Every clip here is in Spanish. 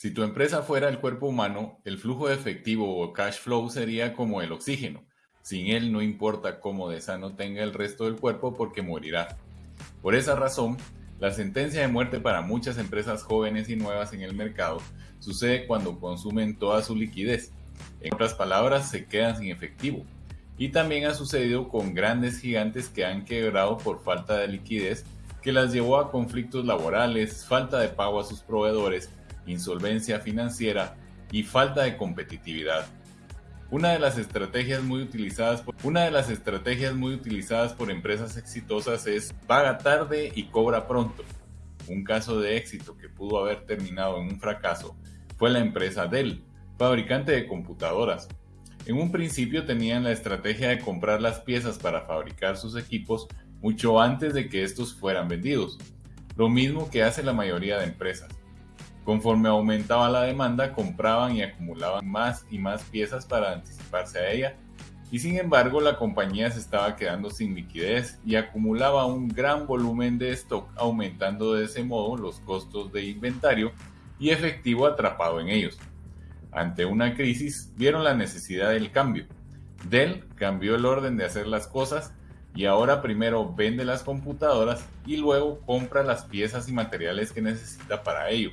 Si tu empresa fuera el cuerpo humano, el flujo de efectivo o cash flow sería como el oxígeno. Sin él no importa cómo de sano tenga el resto del cuerpo porque morirá. Por esa razón, la sentencia de muerte para muchas empresas jóvenes y nuevas en el mercado sucede cuando consumen toda su liquidez. En otras palabras, se quedan sin efectivo. Y también ha sucedido con grandes gigantes que han quebrado por falta de liquidez que las llevó a conflictos laborales, falta de pago a sus proveedores insolvencia financiera y falta de competitividad. Una de las estrategias muy utilizadas por, una de las estrategias muy utilizadas por empresas exitosas es paga tarde y cobra pronto. Un caso de éxito que pudo haber terminado en un fracaso fue la empresa Dell, fabricante de computadoras. En un principio tenían la estrategia de comprar las piezas para fabricar sus equipos mucho antes de que estos fueran vendidos, lo mismo que hace la mayoría de empresas. Conforme aumentaba la demanda, compraban y acumulaban más y más piezas para anticiparse a ella, y sin embargo la compañía se estaba quedando sin liquidez y acumulaba un gran volumen de stock, aumentando de ese modo los costos de inventario y efectivo atrapado en ellos. Ante una crisis, vieron la necesidad del cambio. Dell cambió el orden de hacer las cosas y ahora primero vende las computadoras y luego compra las piezas y materiales que necesita para ello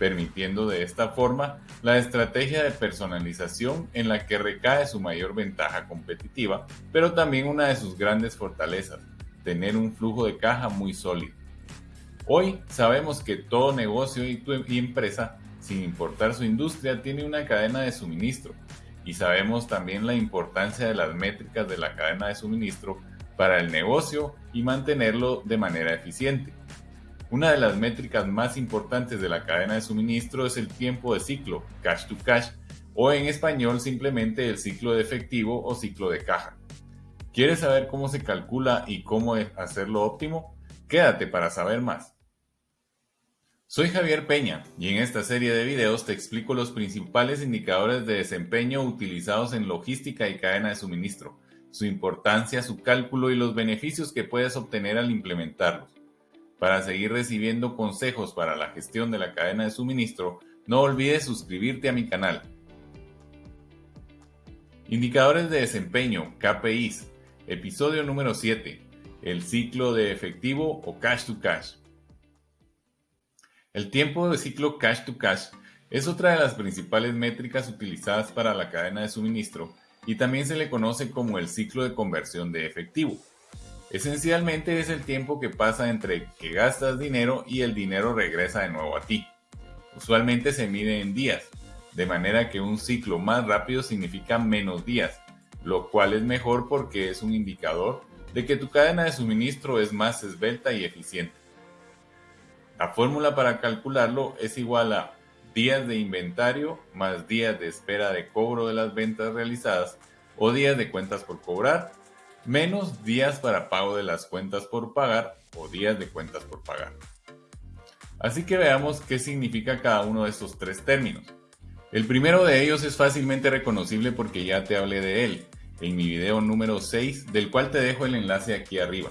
permitiendo de esta forma la estrategia de personalización en la que recae su mayor ventaja competitiva, pero también una de sus grandes fortalezas, tener un flujo de caja muy sólido. Hoy sabemos que todo negocio y, empresa, sin importar su industria, tiene una cadena de suministro y sabemos también la importancia de las métricas de la cadena de suministro para el negocio y mantenerlo de manera eficiente. Una de las métricas más importantes de la cadena de suministro es el tiempo de ciclo, cash to cash, o en español simplemente el ciclo de efectivo o ciclo de caja. ¿Quieres saber cómo se calcula y cómo hacerlo óptimo? Quédate para saber más. Soy Javier Peña y en esta serie de videos te explico los principales indicadores de desempeño utilizados en logística y cadena de suministro, su importancia, su cálculo y los beneficios que puedes obtener al implementarlos. Para seguir recibiendo consejos para la gestión de la cadena de suministro, no olvides suscribirte a mi canal. Indicadores de desempeño, KPIs, episodio número 7, el ciclo de efectivo o cash to cash. El tiempo de ciclo cash to cash es otra de las principales métricas utilizadas para la cadena de suministro y también se le conoce como el ciclo de conversión de efectivo. Esencialmente es el tiempo que pasa entre que gastas dinero y el dinero regresa de nuevo a ti. Usualmente se mide en días, de manera que un ciclo más rápido significa menos días, lo cual es mejor porque es un indicador de que tu cadena de suministro es más esbelta y eficiente. La fórmula para calcularlo es igual a días de inventario más días de espera de cobro de las ventas realizadas o días de cuentas por cobrar menos días para pago de las cuentas por pagar o días de cuentas por pagar. Así que veamos qué significa cada uno de estos tres términos. El primero de ellos es fácilmente reconocible porque ya te hablé de él en mi video número 6, del cual te dejo el enlace aquí arriba,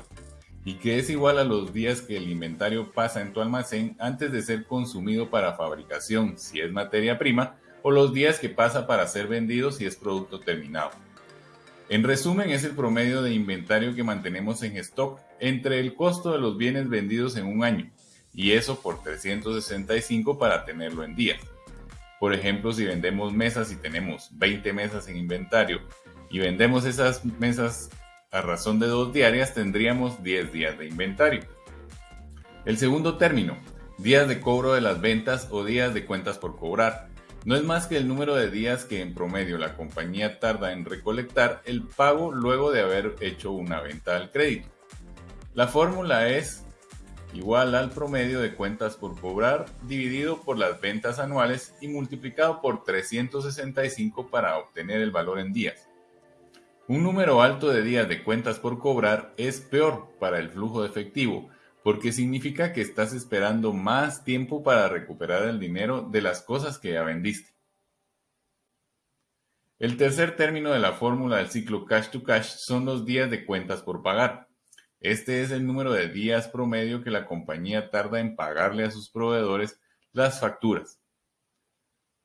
y que es igual a los días que el inventario pasa en tu almacén antes de ser consumido para fabricación si es materia prima, o los días que pasa para ser vendido si es producto terminado. En resumen, es el promedio de inventario que mantenemos en stock entre el costo de los bienes vendidos en un año, y eso por 365 para tenerlo en días. Por ejemplo, si vendemos mesas y tenemos 20 mesas en inventario y vendemos esas mesas a razón de dos diarias, tendríamos 10 días de inventario. El segundo término, días de cobro de las ventas o días de cuentas por cobrar no es más que el número de días que en promedio la compañía tarda en recolectar el pago luego de haber hecho una venta al crédito. La fórmula es igual al promedio de cuentas por cobrar dividido por las ventas anuales y multiplicado por 365 para obtener el valor en días. Un número alto de días de cuentas por cobrar es peor para el flujo de efectivo, porque significa que estás esperando más tiempo para recuperar el dinero de las cosas que ya vendiste. El tercer término de la fórmula del ciclo cash to cash son los días de cuentas por pagar. Este es el número de días promedio que la compañía tarda en pagarle a sus proveedores las facturas.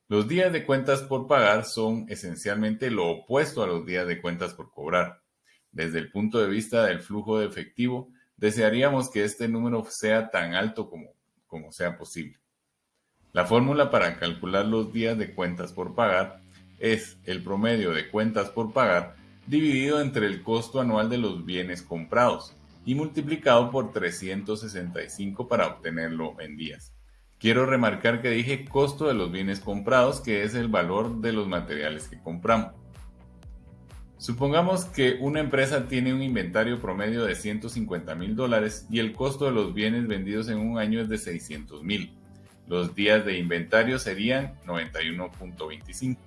Los días de cuentas por pagar son esencialmente lo opuesto a los días de cuentas por cobrar. Desde el punto de vista del flujo de efectivo, desearíamos que este número sea tan alto como, sea posible. La fórmula para calcular los días de cuentas por pagar es el promedio de cuentas por pagar dividido entre el costo anual de los bienes comprados y multiplicado por 365 para obtenerlo en días. Quiero remarcar que dije costo de los bienes comprados, que es el valor de los materiales que compramos. Supongamos que una empresa tiene un inventario promedio de 150 mil dólares y el costo de los bienes vendidos en un año es de 600 mil. Los días de inventario serían 91.25.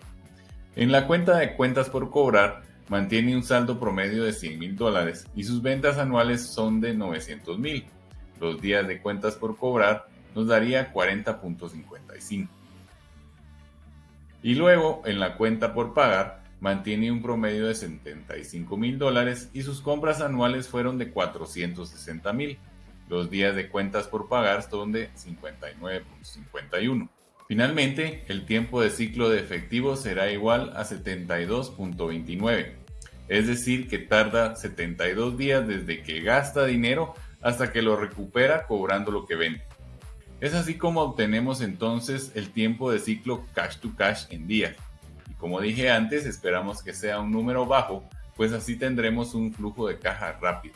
En la cuenta de cuentas por cobrar, mantiene un saldo promedio de 100 mil dólares y sus ventas anuales son de 900 mil. Los días de cuentas por cobrar nos daría 40.55. Y luego, en la cuenta por pagar, mantiene un promedio de 75 mil dólares y sus compras anuales fueron de 460 mil. Los días de cuentas por pagar son de 59.51. Finalmente, el tiempo de ciclo de efectivo será igual a 72.29, es decir, que tarda 72 días desde que gasta dinero hasta que lo recupera cobrando lo que vende. Es así como obtenemos entonces el tiempo de ciclo cash to cash en días. Como dije antes, esperamos que sea un número bajo, pues así tendremos un flujo de caja rápido.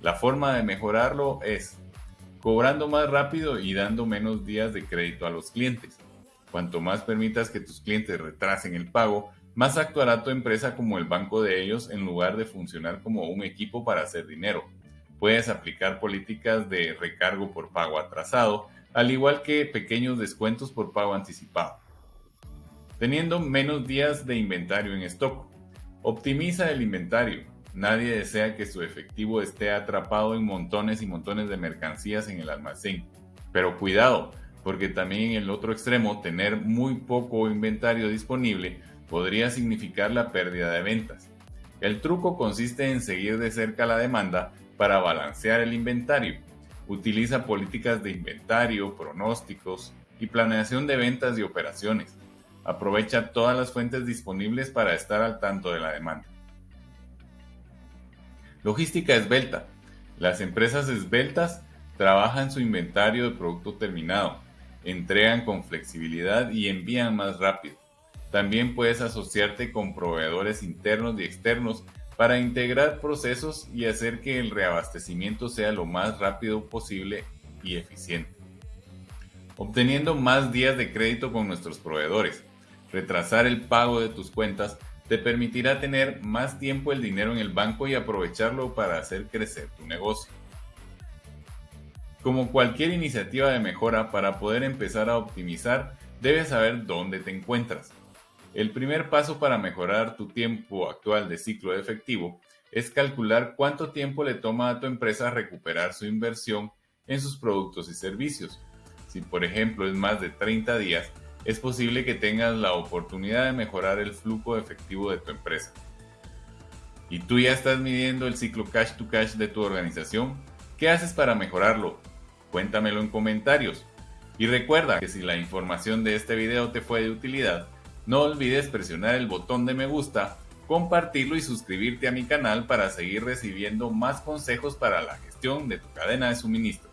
La forma de mejorarlo es cobrando más rápido y dando menos días de crédito a los clientes. Cuanto más permitas que tus clientes retrasen el pago, más actuará tu empresa como el banco de ellos en lugar de funcionar como un equipo para hacer dinero. Puedes aplicar políticas de recargo por pago atrasado, al igual que pequeños descuentos por pago anticipado. Teniendo menos días de inventario en stock. Optimiza el inventario. Nadie desea que su efectivo esté atrapado en montones y montones de mercancías en el almacén. Pero cuidado, porque también en el otro extremo tener muy poco inventario disponible podría significar la pérdida de ventas. El truco consiste en seguir de cerca la demanda para balancear el inventario Utiliza políticas de inventario, pronósticos y planeación de ventas y operaciones. Aprovecha todas las fuentes disponibles para estar al tanto de la demanda. Logística esbelta. Las empresas esbeltas trabajan su inventario de producto terminado, entregan con flexibilidad y envían más rápido. También puedes asociarte con proveedores internos y externos para integrar procesos y hacer que el reabastecimiento sea lo más rápido posible y eficiente. Obteniendo más días de crédito con nuestros proveedores. Retrasar el pago de tus cuentas te permitirá tener más tiempo el dinero en el banco y aprovecharlo para hacer crecer tu negocio. Como cualquier iniciativa de mejora, para poder empezar a optimizar, debes saber dónde te encuentras. El primer paso para mejorar tu tiempo actual de ciclo de efectivo es calcular cuánto tiempo le toma a tu empresa recuperar su inversión en sus productos y servicios. Si por ejemplo es más de 30 días, es posible que tengas la oportunidad de mejorar el flujo efectivo de tu empresa. ¿Y tú ya estás midiendo el ciclo cash to cash de tu organización? ¿Qué haces para mejorarlo? Cuéntamelo en comentarios. Y recuerda que si la información de este video te fue de utilidad, no olvides presionar el botón de me gusta, compartirlo y suscribirte a mi canal para seguir recibiendo más consejos para la gestión de tu cadena de suministro.